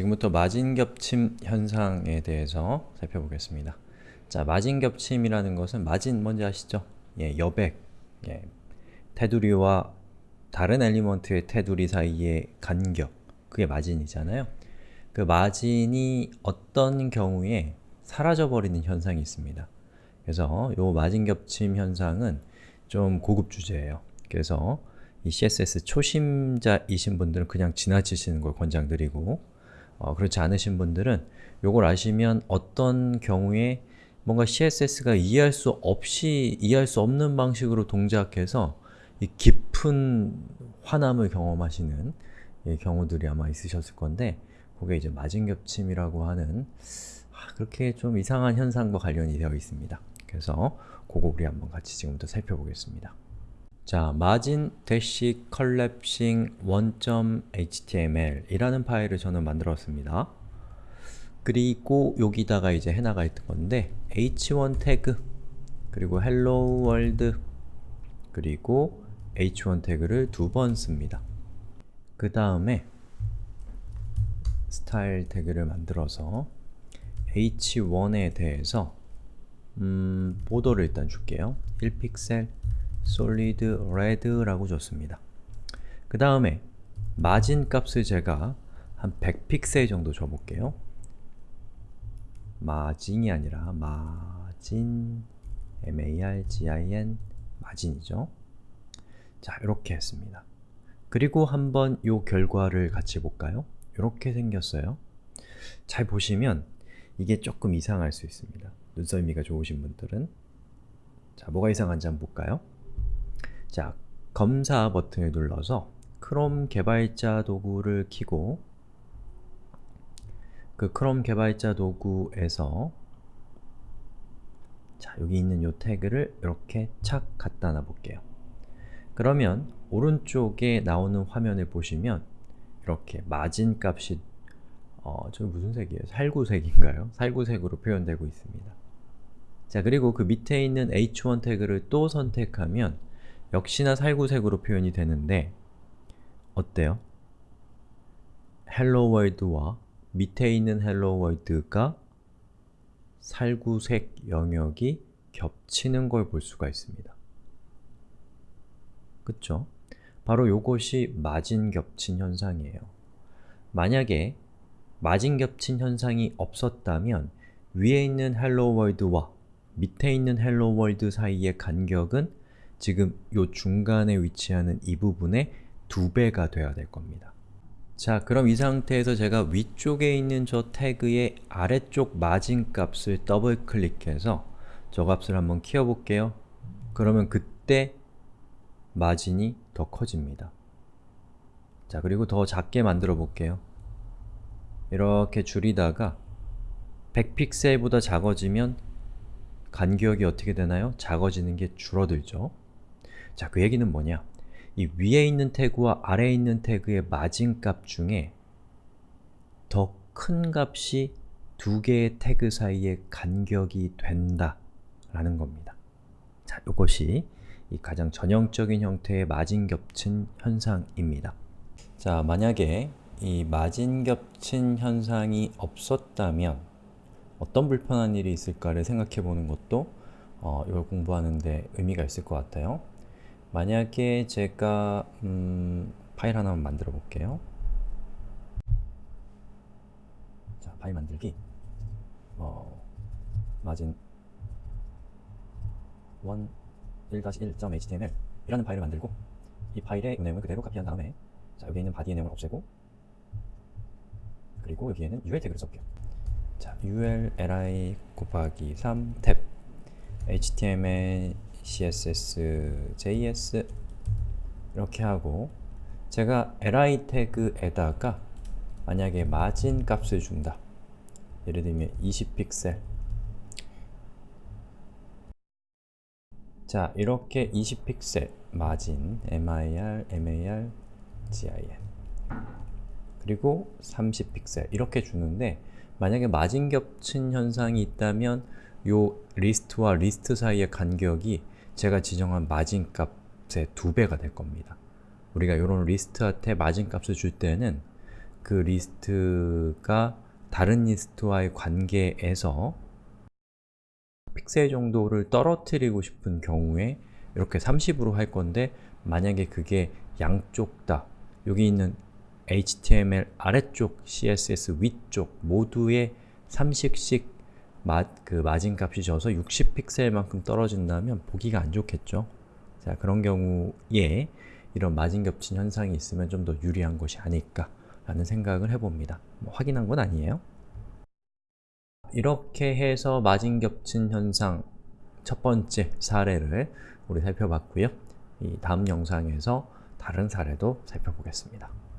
지금부터 마진 겹침 현상에 대해서 살펴보겠습니다. 자, 마진 겹침이라는 것은 마진 뭔지 아시죠? 예, 여백, 예, 테두리와 다른 엘리먼트의 테두리 사이의 간격, 그게 마진이잖아요. 그 마진이 어떤 경우에 사라져버리는 현상이 있습니다. 그래서 이 마진 겹침 현상은 좀 고급 주제예요. 그래서 이 CSS 초심자이신 분들은 그냥 지나치시는 걸 권장드리고 어, 그렇지 않으신 분들은 요걸 아시면 어떤 경우에 뭔가 CSS가 이해할 수 없이 이해할 수 없는 방식으로 동작해서 이 깊은 화남을 경험하시는 예, 경우들이 아마 있으셨을 건데 그게 이제 마진겹침이라고 하는 아, 그렇게 좀 이상한 현상과 관련이 되어 있습니다. 그래서 그거 우리 한번 같이 지금부터 살펴보겠습니다. 자, margin dash collapsing 1.html 이라는 파일을 저는 만들었습니다. 그리고 여기다가 이제 해나가 있던 건데 h1 태그 그리고 hello world 그리고 h1 태그를 두 번 씁니다. 그 다음에 스타일 태그를 만들어서 h1에 대해서 음, 보도를 일단 줄게요. 1픽셀 solid red라고 줬습니다. 그 다음에 마진 값을 제가 한 100픽셀 정도 줘볼게요. 마진이 아니라 마진 M-A-R-G-I-N 마진이죠. 자, 이렇게 했습니다. 그리고 한번 요 결과를 같이 볼까요? 이렇게 생겼어요. 잘 보시면 이게 조금 이상할 수 있습니다. 눈썰미가 좋으신 분들은 자, 뭐가 이상한지 한번 볼까요? 자, 검사 버튼을 눌러서 크롬 개발자 도구를 키고 그 크롬 개발자 도구에서 자, 여기 있는 요 태그를 이렇게 착 갖다 놔 볼게요. 그러면 오른쪽에 나오는 화면을 보시면 이렇게 마진 값이 어, 저기 무슨 색이에요? 살구색인가요? 살구색으로 표현되고 있습니다. 자, 그리고 그 밑에 있는 h1 태그를 또 선택하면 역시나 살구색으로 표현이 되는데 어때요? Hello World와 밑에 있는 Hello World가 살구색 영역이 겹치는 걸 볼 수가 있습니다. 그쵸? 바로 요것이 마진 겹친 현상이에요. 만약에 마진 겹친 현상이 없었다면 위에 있는 Hello World와 밑에 있는 Hello World 사이의 간격은 지금 요 중간에 위치하는 이 부분의 두 배가 돼야 될 겁니다. 자, 그럼 이 상태에서 제가 위쪽에 있는 저 태그의 아래쪽 마진 값을 더블 클릭해서 저 값을 한번 키워볼게요. 그러면 그때 마진이 더 커집니다. 자, 그리고 더 작게 만들어 볼게요. 이렇게 줄이다가 100픽셀보다 작아지면 간격이 어떻게 되나요? 작아지는 게 줄어들죠. 자, 그 얘기는 뭐냐? 이 위에 있는 태그와 아래에 있는 태그의 마진값 중에 더 큰 값이 두 개의 태그 사이의 간격이 된다 라는 겁니다. 자, 이것이 이 가장 전형적인 형태의 마진 겹친 현상입니다. 자, 만약에 이 마진 겹친 현상이 없었다면 어떤 불편한 일이 있을까를 생각해 보는 것도 어, 이걸 공부하는데 의미가 있을 것 같아요. 만약에 제가 음, 파일 하나만 만들어 볼게요. 자, 파일 만들기 어, 마진 1 1.html 이라는 파일을 만들고 이 파일의 내용을 그대로 카피한 다음에 자, 여기 있는 바디의 내용을 없애고 그리고 여기에는 ul 태그를 써볼게요. 자, ul li 곱하기 3 탭 html css js 이렇게 하고 제가 li 태그에다가 만약에 마진 값을 준다. 예를 들면 20픽셀. 자, 이렇게 20픽셀 margin mir, mar, gin 그리고 30픽셀 이렇게 주는데 만약에 마진 겹친 현상이 있다면 요 리스트와 리스트 사이의 간격이 제가 지정한 마진 값의 두 배가 될 겁니다. 우리가 이런 리스트한테 마진 값을 줄 때는 그 리스트가 다른 리스트와의 관계에서 픽셀 정도를 떨어뜨리고 싶은 경우에 이렇게 30으로 할 건데 만약에 그게 양쪽 다 여기 있는 HTML 아래쪽, CSS 위쪽 모두에 30씩 마, 그 마진 값이 져서 60픽셀만큼 떨어진다면 보기가 안 좋겠죠? 자, 그런 경우에 이런 마진 겹친 현상이 있으면 좀 더 유리한 것이 아닐까 라는 생각을 해봅니다. 뭐 확인한 건 아니에요. 이렇게 해서 마진 겹친 현상 첫 번째 사례를 우리 살펴봤고요. 이 다음 영상에서 다른 사례도 살펴보겠습니다.